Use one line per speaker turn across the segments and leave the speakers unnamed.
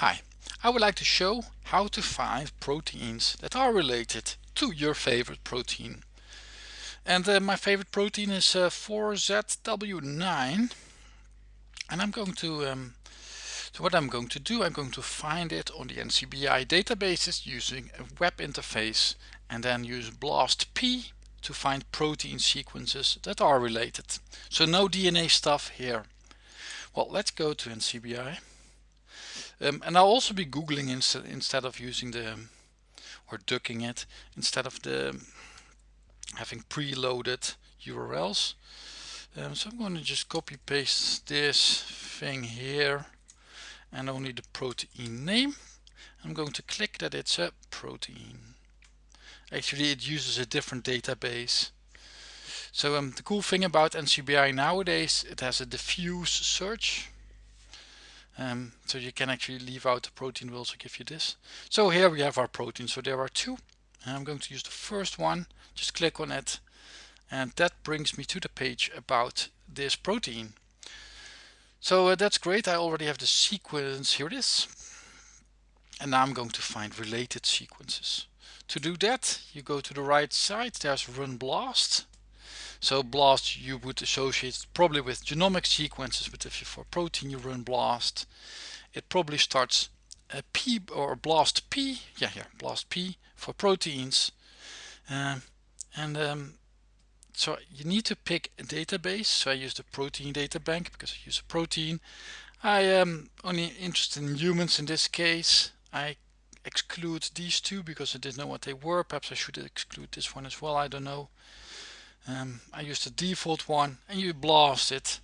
Hi, I would like to show how to find proteins that are related to your favorite protein. And uh, my favorite protein is uh, 4ZW9 and I'm going to um, so what I'm going to do I'm going to find it on the NCBI databases using a web interface and then use BLASTP to find protein sequences that are related. So no DNA stuff here. Well let's go to NCBI um, and I'll also be Googling instead, instead of using the, or ducking it, instead of the having preloaded URLs. Um, so I'm going to just copy paste this thing here and only the protein name. I'm going to click that it's a protein. Actually it uses a different database. So um, the cool thing about NCBI nowadays, it has a diffuse search um, so you can actually leave out the protein will also give you this. So here we have our protein. So there are two. I'm going to use the first one. Just click on it. And that brings me to the page about this protein. So uh, that's great. I already have the sequence. Here it is. And now I'm going to find related sequences. To do that, you go to the right side. There's Run Blast. So BLAST you would associate probably with genomic sequences, but if you for protein you run BLAST, it probably starts a P or BLAST P, yeah, here BLAST P for proteins. Um, and um, so you need to pick a database. So I use the protein data bank because I use a protein. I am only interested in humans in this case. I exclude these two because I didn't know what they were. Perhaps I should exclude this one as well. I don't know um, I use the default one and you blast it.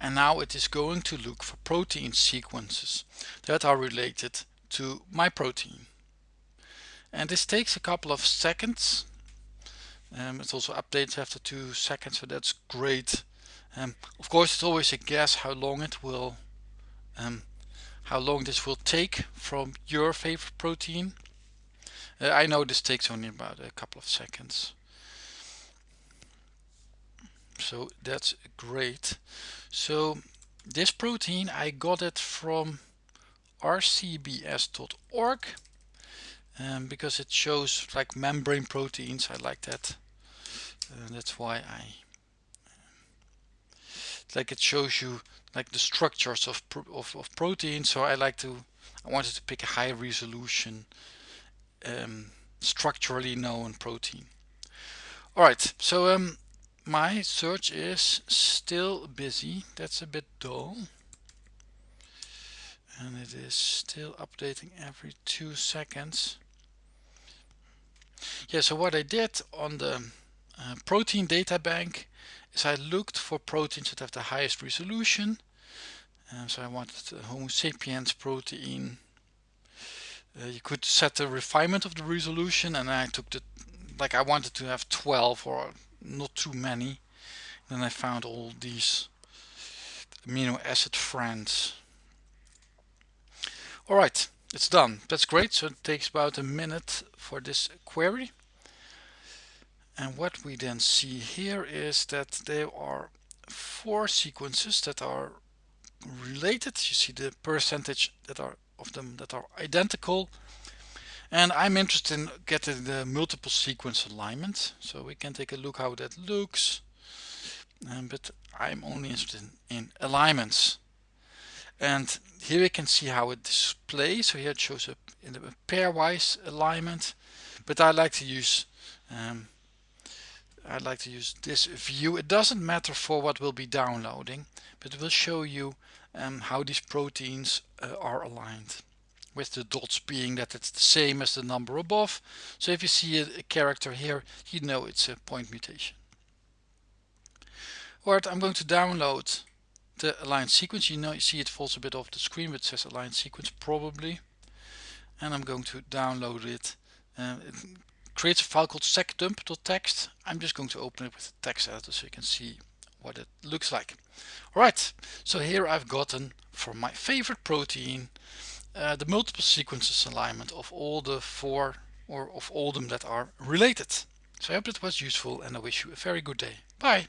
And now it is going to look for protein sequences that are related to my protein. And this takes a couple of seconds. Um, it also updates after two seconds so that's great. Um, of course it's always a guess how long it will um, how long this will take from your favorite protein. Uh, I know this takes only about a couple of seconds so that's great. So this protein I got it from rcbs.org um, because it shows like membrane proteins. I like that. Uh, that's why I like it shows you like the structures of, of, of protein so I like to I wanted to pick a high resolution um, structurally known protein. Alright so um, my search is still busy. That's a bit dull. And it is still updating every two seconds. Yeah so what I did on the uh, protein data bank is I looked for proteins that have the highest resolution. So I wanted the Homo sapiens protein. Uh, you could set the refinement of the resolution and I took the like I wanted to have 12 or not too many. Then I found all these amino acid friends. Alright it's done. That's great. So it takes about a minute for this query. And what we then see here is that there are four sequences that are related. You see the percentage that are of them that are identical and I'm interested in getting the multiple sequence alignment. So we can take a look how that looks. Um, but I'm only interested in, in alignments. And here we can see how it displays. So here it shows up in a pairwise alignment. But I like to use um, I like to use this view. It doesn't matter for what we'll be downloading but it will show you um, how these proteins uh, are aligned with the dots being that it's the same as the number above. So if you see a, a character here, you know it's a point mutation. Alright, I'm going to download the aligned sequence. You know, you see it falls a bit off the screen, but it says aligned sequence probably. And I'm going to download it. Uh, it creates a file called seqdump.txt. I'm just going to open it with the text editor so you can see what it looks like. Alright, so here I've gotten for my favorite protein uh, the multiple sequences alignment of all the four or of all them that are related. So I hope that was useful and I wish you a very good day. Bye.